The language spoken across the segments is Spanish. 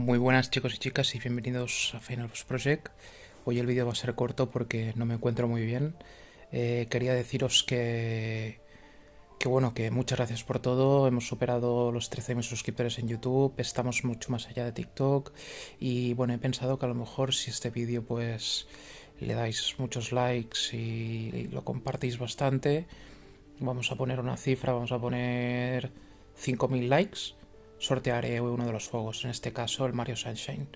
Muy buenas chicos y chicas y bienvenidos a Final Boss Project. Hoy el vídeo va a ser corto porque no me encuentro muy bien. Eh, quería deciros que, que bueno, que muchas gracias por todo. Hemos superado los 13.000 suscriptores en YouTube, estamos mucho más allá de TikTok y bueno, he pensado que a lo mejor si este vídeo pues le dais muchos likes y lo compartís bastante, vamos a poner una cifra, vamos a poner 5.000 likes sortearé uno de los juegos, en este caso el Mario Sunshine.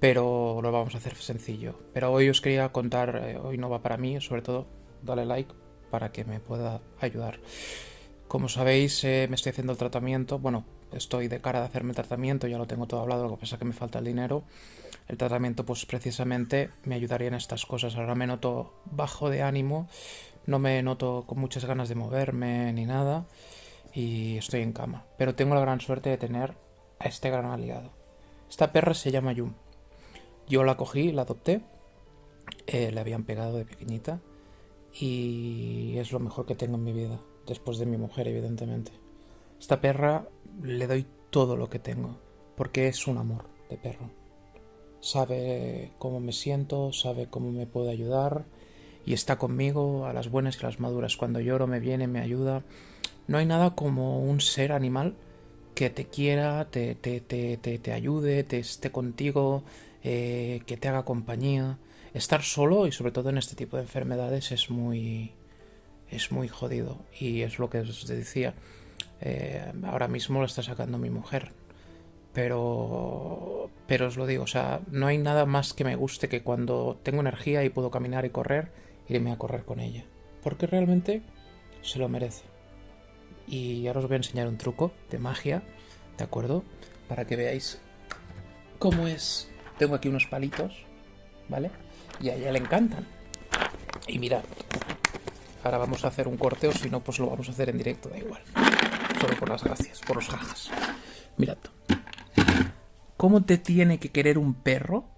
Pero lo vamos a hacer sencillo. Pero hoy os quería contar, eh, hoy no va para mí, sobre todo dale like para que me pueda ayudar. Como sabéis, eh, me estoy haciendo el tratamiento, bueno, estoy de cara de hacerme el tratamiento, ya lo tengo todo hablado, lo que pasa es que me falta el dinero. El tratamiento pues precisamente me ayudaría en estas cosas. Ahora me noto bajo de ánimo, no me noto con muchas ganas de moverme ni nada y estoy en cama. Pero tengo la gran suerte de tener a este gran aliado. Esta perra se llama Yum. Yo la cogí, la adopté, eh, le habían pegado de pequeñita y es lo mejor que tengo en mi vida, después de mi mujer, evidentemente. Esta perra le doy todo lo que tengo, porque es un amor de perro. Sabe cómo me siento, sabe cómo me puede ayudar y está conmigo a las buenas y a las maduras. Cuando lloro me viene, me ayuda no hay nada como un ser animal que te quiera, te, te, te, te ayude, te esté contigo, eh, que te haga compañía. Estar solo y sobre todo en este tipo de enfermedades es muy, es muy jodido. Y es lo que os decía. Eh, ahora mismo lo está sacando mi mujer. Pero, pero os lo digo, o sea, no hay nada más que me guste que cuando tengo energía y puedo caminar y correr, irme a correr con ella. Porque realmente se lo merece y ahora os voy a enseñar un truco de magia, ¿de acuerdo? Para que veáis cómo es. Tengo aquí unos palitos, ¿vale? Y a ella le encantan. Y mirad, ahora vamos a hacer un corte o si no, pues lo vamos a hacer en directo, da igual. Solo por las gracias, por los jajas. Mirad. ¿Cómo te tiene que querer un perro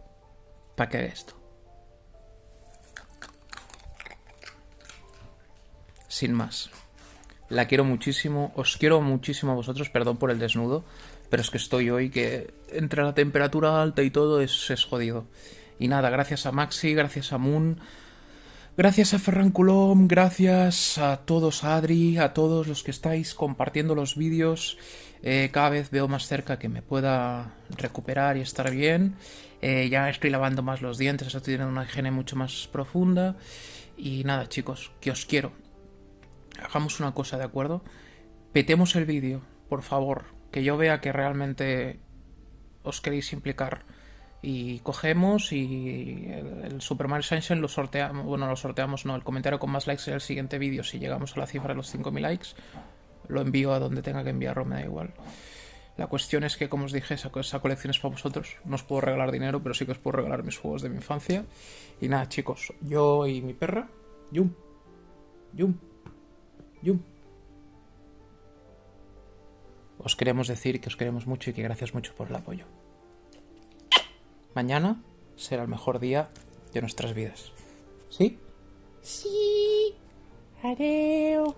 para que esto? Sin más. La quiero muchísimo, os quiero muchísimo a vosotros, perdón por el desnudo, pero es que estoy hoy que entre la temperatura alta y todo es, es jodido. Y nada, gracias a Maxi, gracias a Moon, gracias a Ferran Coulomb, gracias a todos, a Adri, a todos los que estáis compartiendo los vídeos. Eh, cada vez veo más cerca que me pueda recuperar y estar bien. Eh, ya estoy lavando más los dientes, estoy teniendo una higiene mucho más profunda. Y nada, chicos, que os quiero hagamos una cosa, ¿de acuerdo? Petemos el vídeo, por favor, que yo vea que realmente os queréis implicar. Y cogemos y el, Super Mario Sunshine lo sorteamos, bueno, lo sorteamos, no, el comentario con más likes en el siguiente vídeo, si llegamos a la cifra de los 5.000 likes, lo envío a donde tenga que enviarlo, me da igual. La cuestión es que, como os dije, esa, esa, colección es para vosotros. No os puedo regalar dinero, pero sí que os puedo regalar mis juegos de mi infancia. Y nada, chicos, yo y mi perra, Yum, Yum. Yum. Os queremos decir que os queremos mucho y que gracias mucho por el apoyo. Mañana será el mejor día de nuestras vidas. ¿Sí? Sí. Adiós.